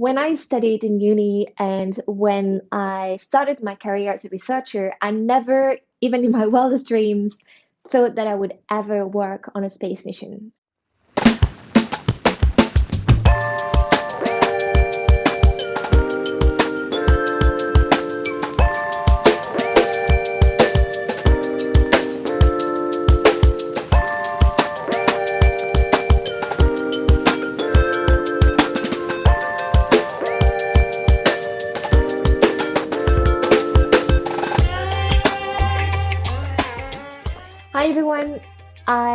when I studied in uni and when I started my career as a researcher, I never, even in my wildest dreams, thought that I would ever work on a space mission.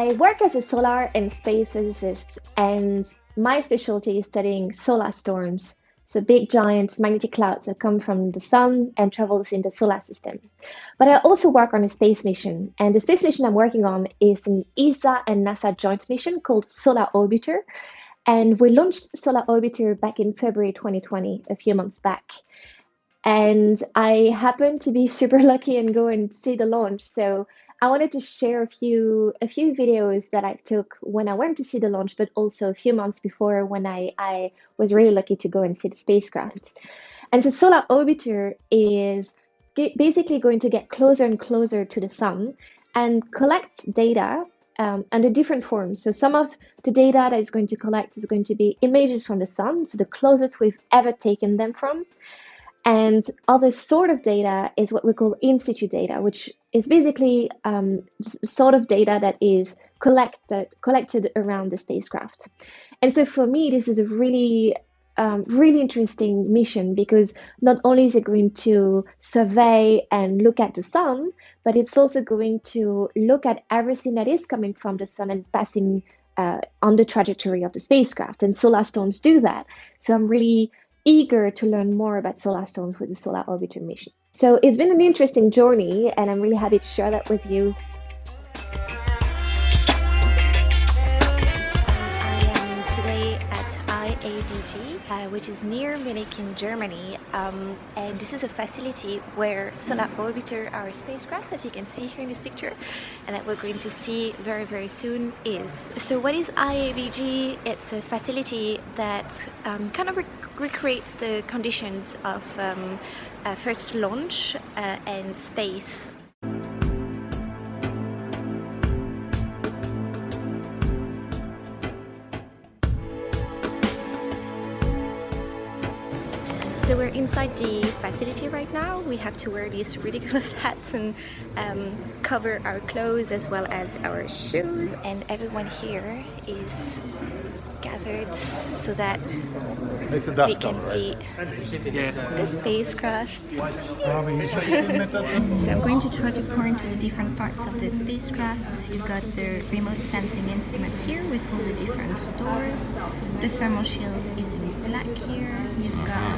I work as a solar and space physicist and my specialty is studying solar storms, so big giant magnetic clouds that come from the sun and travels in the solar system. But I also work on a space mission and the space mission I'm working on is an ESA and NASA joint mission called Solar Orbiter and we launched Solar Orbiter back in February 2020, a few months back. And I happened to be super lucky and go and see the launch. So I wanted to share a few a few videos that I took when I went to see the launch, but also a few months before when I, I was really lucky to go and see the spacecraft. And so Solar Orbiter is basically going to get closer and closer to the sun and collects data um, under different forms. So some of the data that it's going to collect is going to be images from the sun, so the closest we've ever taken them from. And other sort of data is what we call in situ data, which is basically um, sort of data that is collected collected around the spacecraft. And so for me, this is a really um, really interesting mission because not only is it going to survey and look at the sun, but it's also going to look at everything that is coming from the sun and passing uh, on the trajectory of the spacecraft. And solar storms do that. So I'm really eager to learn more about solar storms with the Solar Orbiter mission. So it's been an interesting journey, and I'm really happy to share that with you. Uh, which is near Munich in Germany. Um, and this is a facility where Solar Orbiter, our spacecraft that you can see here in this picture, and that we're going to see very, very soon is. So what is IABG? It's a facility that um, kind of recreates the conditions of um, first launch uh, and space So we're inside the facility right now. We have to wear these ridiculous hats and um, cover our clothes as well as our shoes. And everyone here is gathered so that we can see the spacecraft. so I'm going to try to point to the different parts of the spacecraft. You've got the remote sensing instruments here with all the different doors. The thermal shield is in black here. You've got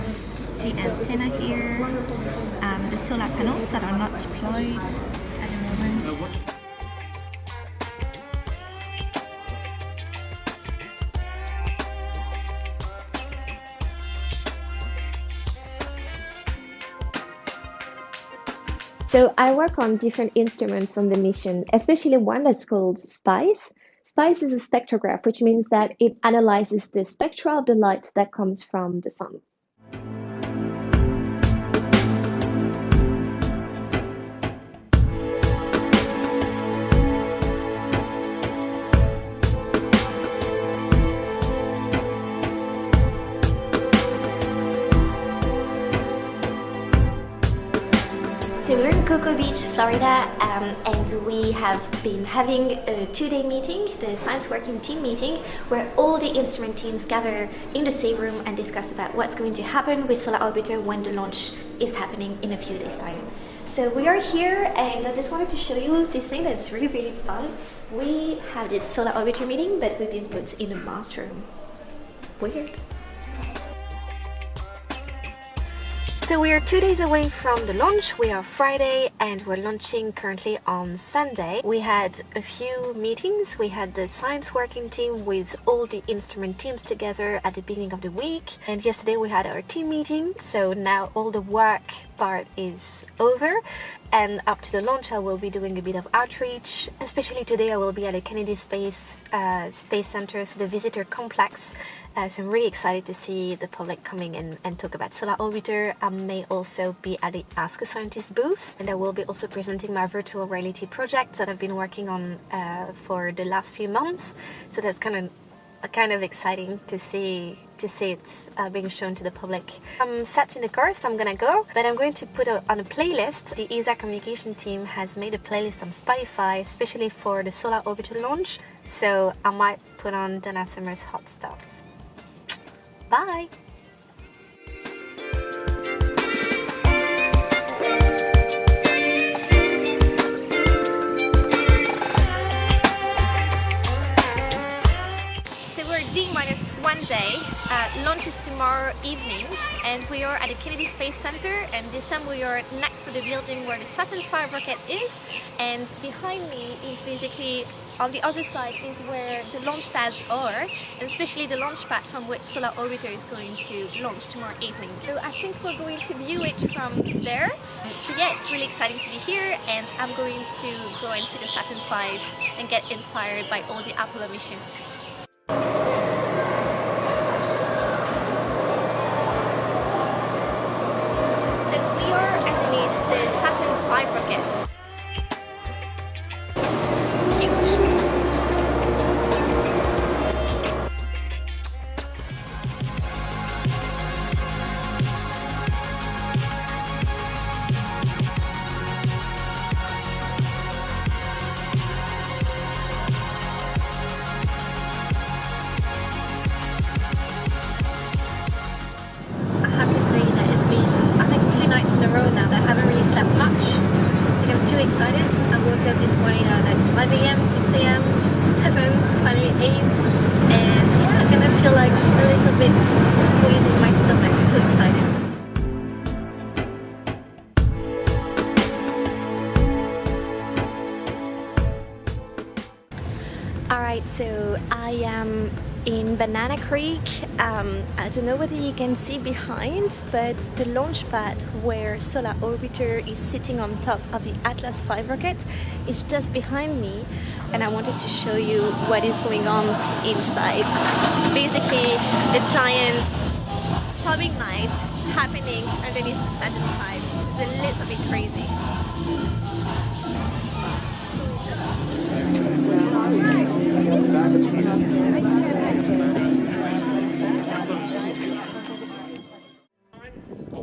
the antenna here, um, the solar panels that are not deployed So I work on different instruments on the mission, especially one that's called SPICE. SPICE is a spectrograph, which means that it analyzes the spectra of the light that comes from the sun. Cocoa Beach, Florida, um, and we have been having a two-day meeting, the Science Working Team meeting, where all the instrument teams gather in the same room and discuss about what's going to happen with Solar Orbiter when the launch is happening in a few days' time. So we are here, and I just wanted to show you this thing that's really, really fun. We have this Solar Orbiter meeting, but we've been put in a master room. Weird. So we are two days away from the launch. We are Friday and we're launching currently on Sunday. We had a few meetings. We had the science working team with all the instrument teams together at the beginning of the week. And yesterday we had our team meeting. So now all the work part is over and up to the launch I will be doing a bit of outreach especially today I will be at the Kennedy Space uh, Space Center so the visitor complex Uh, so I'm really excited to see the public coming in and talk about Solar Orbiter. I may also be at the Ask a Scientist booth and I will be also presenting my virtual reality project that I've been working on uh, for the last few months. So that's kind of kind of exciting to see to see it uh, being shown to the public. I'm sat in the car, so I'm gonna go, but I'm going to put a, on a playlist. The ESA communication team has made a playlist on Spotify, especially for the Solar Orbiter launch, so I might put on Donna Summer's hot stuff. Bye! Tomorrow evening and we are at the Kennedy Space Center and this time we are next to the building where the Saturn V rocket is and behind me is basically on the other side is where the launch pads are and especially the launch pad from which Solar Orbiter is going to launch tomorrow evening. So I think we're going to view it from there. So yeah, it's really exciting to be here and I'm going to go and see the Saturn V and get inspired by all the Apollo missions. Yes. Alright, so I am in Banana Creek. Um, I don't know whether you can see behind, but the launch pad where Solar Orbiter is sitting on top of the Atlas V rocket is just behind me and I wanted to show you what is going on inside. Basically, the giant throbbing light happening underneath the Saturn V is a little bit crazy.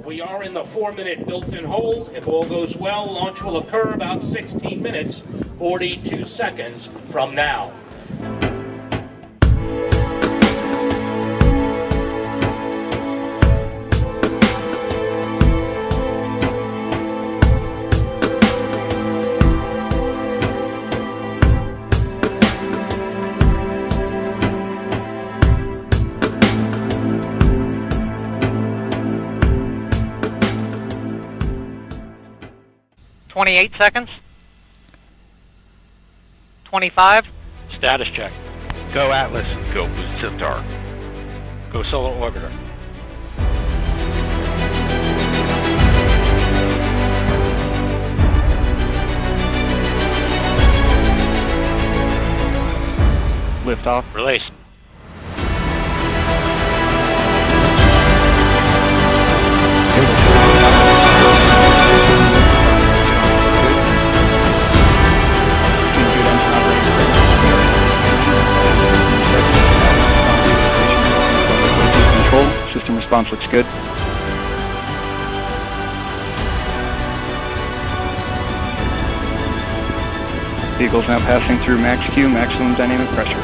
We are in the four-minute built-in hold. If all goes well, launch will occur about 16 minutes, 42 seconds from now. 28 seconds. 25. Status check. Go Atlas. Go Boost Centaur. Go Solar Orbiter. Liftoff. Release. Response looks good. Vehicle's now passing through max Q, maximum dynamic pressure.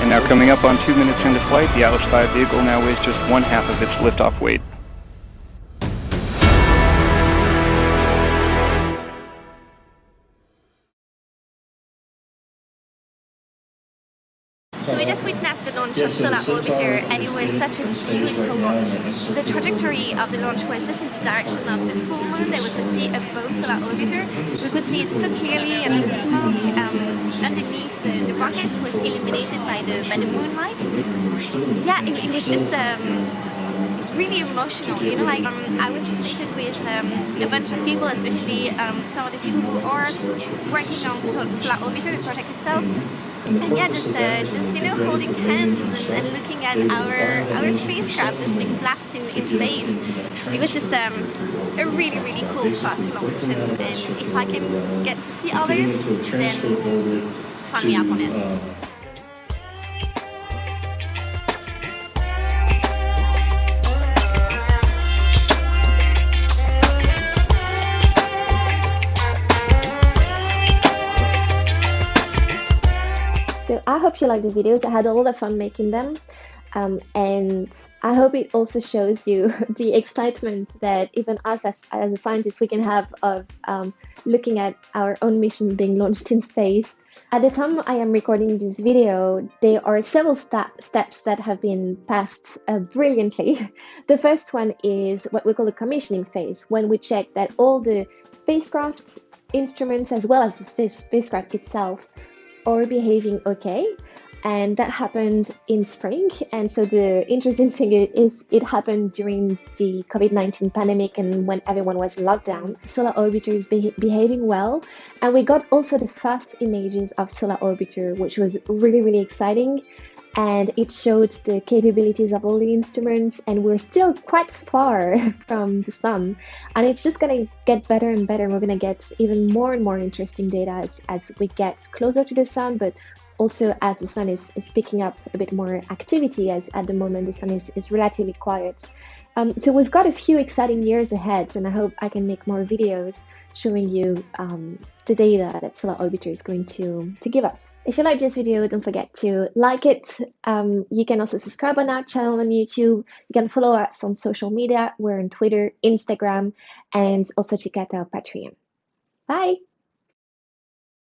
And now coming up on two minutes into flight, the Atlas V vehicle now weighs just one half of its liftoff weight. Witnessed the launch of Solar Orbiter and it was such a beautiful launch. The trajectory of the launch was just in the direction of the full moon that we could see above Solar Orbiter. We could see it so clearly and the smoke um, underneath the, the, rocket was illuminated by the, by the moonlight. Yeah, it, it was just um, really emotional, you know, like um, I was seated with um, a bunch of people, especially um, some of the people who are working on Solar Orbiter, the project itself, and yeah, just uh, just you know holding hands and, and, looking at our our spacecraft just being blasted in space. It was just um, a really really cool fast launch, and, and if I can get to see others, then sign me up on it. So I hope you like the videos. I had all the fun making them. Um, and I hope it also shows you the excitement that even us as, as a scientist we can have of um, looking at our own mission being launched in space. At the time I am recording this video, there are several st steps that have been passed uh, brilliantly. The first one is what we call the commissioning phase, when we check that all the spacecraft instruments as well as the spacecraft itself are behaving okay and that happened in spring and so the interesting thing is it happened during the covid-19 pandemic and when everyone was in lockdown solar orbiter is be- behaving well and we got also the first images of solar orbiter which was really really exciting and it showed the capabilities of all the instruments and we're still quite far from the sun and it's just going to get better and better we're going to get even more and more interesting data as, as we get closer to the sun but also as the sun is, is picking up a bit more activity as at the moment the sun is, is relatively quiet um, so we've got a few exciting years ahead and i hope i can make more videos showing you um, the data that solar orbiter is going to to give us if you like this video, don't forget to like it. Um, you can also subscribe on our channel on YouTube. You can follow us on social media. We're on Twitter, Instagram, and also check out our Patreon. Bye!